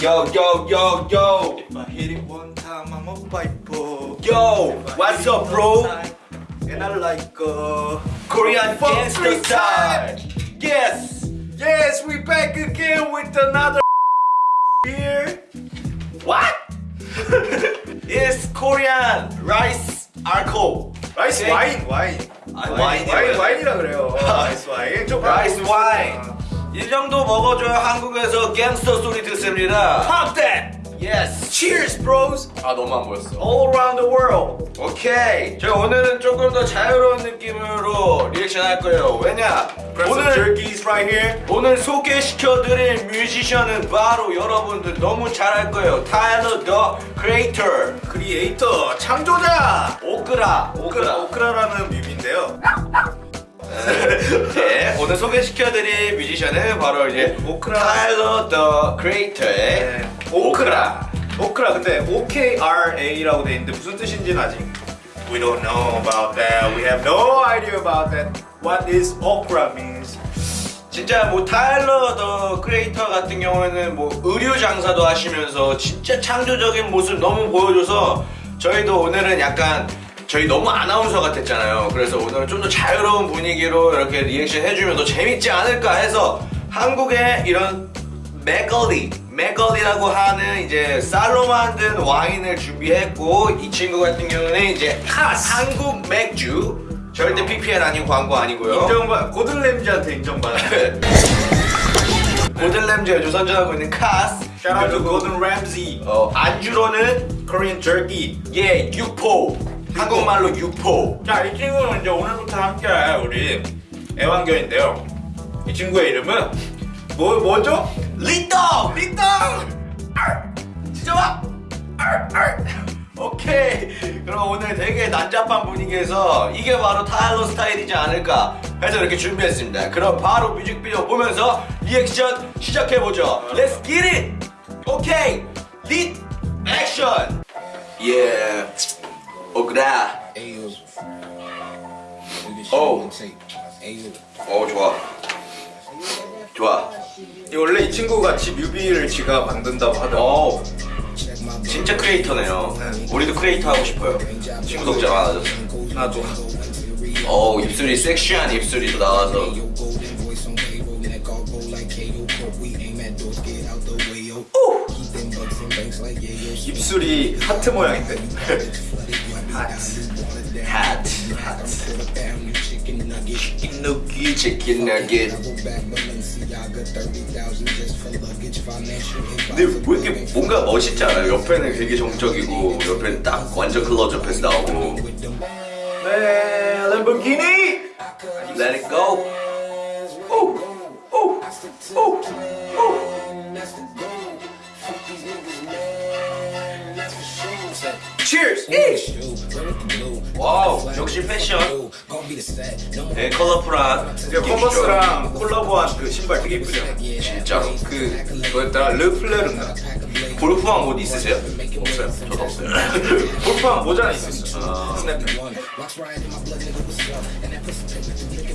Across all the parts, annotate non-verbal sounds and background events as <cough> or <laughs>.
Yo, yo, yo, yo. If I hit it one time, I'm a piper. Yo, what's up, bro? And I like uh, Korean fuck gangster free style. time. Yes. Yes, we back again with another beer. What? it's Korean rice alcohol. 라이스 오케이. 와인, 와인. 아, 와인, 와인이라고 와인, 해요. 와인이라 그래요. 라이스 와인. 좀 라이스 바꾸고 와인. 이 정도 먹어줘야 한국에서 갱스터 소리 듣습니다. Pop that. Yes. Cheers, bros. 아 너무 안 보였어. All around the world. 오케이. 저희 오늘은 조금 더 자유로운 느낌으로 리액션 할 거예요. 왜냐? 오늘 jerkies right here. 오늘 소개시켜드릴 뮤지션은 바로 여러분들 너무 잘 알 거예요. Tyler, The Creator creator, 창조자. 오크라 오크라, 오크라라는 뮤비인데요. 네, 오늘 소개시켜드릴 뮤지션은 바로 이제 오크라. Tyler, The Creator의 네, 오크라. 오크라 근데 OKRA라고 돼 있는데 무슨 뜻인지는 아직 We don't know about that. We have no idea about that. What is okra means? 진짜 뭐 Tyler, The Creator 같은 경우에는 뭐 의류 장사도 하시면서 진짜 창조적인 모습 너무 보여줘서 저희도 오늘은 약간 저희 너무 아나운서 같았잖아요. 그래서 오늘은 좀 더 자유로운 분위기로 이렇게 리액션 해주면 더 재밌지 않을까 해서 한국의 이런 막걸리, 막걸리라고 하는 이제 쌀로 만든 와인을 준비했고 이 친구 같은 경우는 이제 카스. 한국 맥주 절대 PPL 아닌 광고 아니고요. 인정받 고든램지한테 인정받은. <laughs> 고든램지가 선전하고 있는 카스 그리고 Gordon Ramsay. 어, 안주로는 Korean jerky. 예 육포 한국말로 육포. 자, 이 친구는 이제 오늘부터 함께할 우리 애완견인데요. 이 친구의 이름은 뭐 뭐죠? 진짜 와 알, 알. 오케이. 그럼 오늘 되게 난잡한 분위기에서 이게 바로 타일러 스타일이지 않을까 해서 이렇게 준비했습니다. 그럼 바로 뮤직비디오 보면서 리액션 시작해보죠. Let's get it! 오케이. 릿 액션 예 오그라. Ayo. Oh. Ayo. 어 좋아. 좋아. 이 원래 이 친구가 지 뮤비를 지가 만든다고 하더라고. 어. 진짜 크리에이터네요. 우리도 크리에이터 하고 싶어요. 구독자 많아졌어 나도. 어 입술이 섹시한 입술이 나와서. Yo, 입술이 하트 모양인데. chicken nugget. 치킨누기 치킨 너겟 Go back, Balenciaga, 30,000 just for luggage. Financial 근데 왜 이렇게 뭔가 멋있지 않아요? 옆에는 되게 정적이고 옆에는 딱 완전 클로즈업해서 나오고 네, 램보기니. Let it go Cheers. 와우 역시 패션 되게 컬러풀한 컨버스랑 콜라보한 그 신발 되게 예쁘죠? 진짜로 그 뭐였더라? 르플레르인가? 골프왕 옷 있으세요? 없어요 저도 없어요 골프한 모자는? And that pussy take with the drink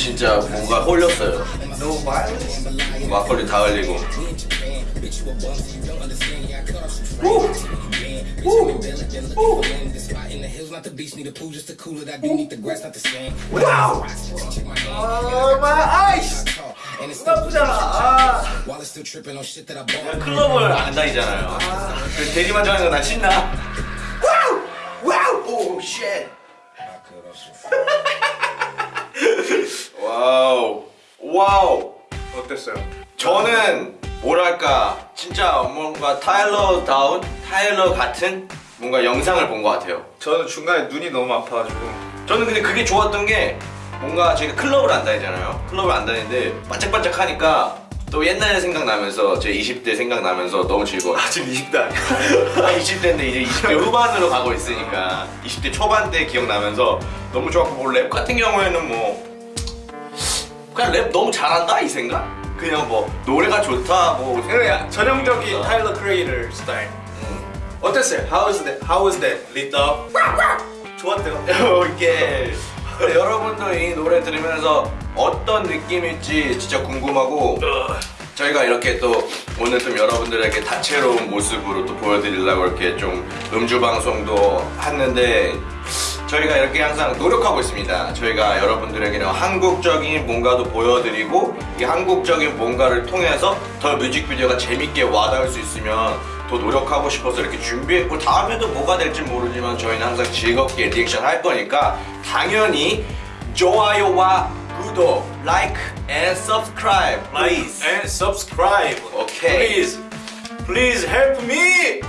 진짜 뭔가 홀렸어요. 막걸리 다 흘리고. not the sand. Wow. Check my. Oh, eyes. 나쁘잖아. 아. 클럽을 안 다니잖아요. 그 대리만 정하는 거난 신나. 뭐랄까 진짜 뭔가 타일러 다운 타일러 같은 뭔가 영상을 본 것 같아요 저는 중간에 눈이 너무 아파가지고 저는 근데 그게 좋았던 게 뭔가 저희가 클럽을 안 다니잖아요. 클럽을 안 다니는데 반짝반짝 하니까 또 옛날 생각나면서 제 20대 생각나면서 너무 즐거워요. 아직 20대 아니야. 아, 20대인데 이제 20대 후반으로 가고 있으니까 20대 초반 때 기억나면서 너무 좋았고 뭐 랩 같은 경우에는 뭐 그냥 랩 너무 잘한다 이 생각? 그냥 뭐 노래가 좋다 뭐 그냥 전형적인 타일러 크리에이터 스타일. 음. 어땠어요? How was that? How was that? Up? 좋았대요. <laughs> 이게 여러분도 이 노래 들으면서 어떤 느낌일지 진짜 궁금하고 저희가 이렇게 또 오늘 좀 여러분들에게 다채로운 모습으로 또 보여드리려고 이렇게 좀 음주 방송도 했는데 저희가 이렇게 항상 노력하고 있습니다. 저희가 여러분들에게는 한국적인 뭔가도 보여드리고 이 한국적인 뭔가를 통해서 더 뮤직비디오가 재밌게 와닿을 수 있으면 더 노력하고 싶어서 이렇게 준비했고 다음에도 뭐가 될지 모르지만 저희는 항상 즐겁게 리액션 할 거니까 당연히 좋아요와 구독, like and subscribe please. and subscribe. 오케이. Please, please help me.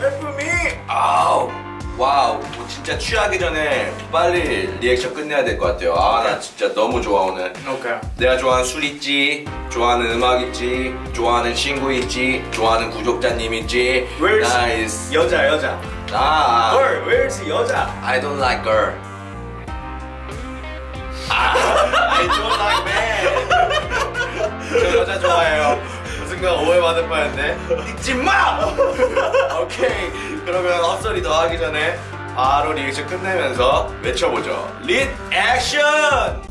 Help me. 아우 wow 뭐 진짜 취하기 전에 빨리 리액션 끝내야 될 것 같아요. 아 나 진짜 너무 좋아 오늘. Okay. 내가 좋아하는 술 있지 좋아하는 음악 있지 좋아하는 친구 있지 좋아하는 구독자님 있지. Where's nice 여자 여자? 나 Girl, where's 여자? I don't like girl 아, <laughs> I don't like man. 저 여자 좋아해요. 그 순간 오해받을 뻔했네. 잊지 마! 오케이 그러면 헛소리 더 하기 전에 바로 리액션 끝내면서 외쳐보죠. 릿 액션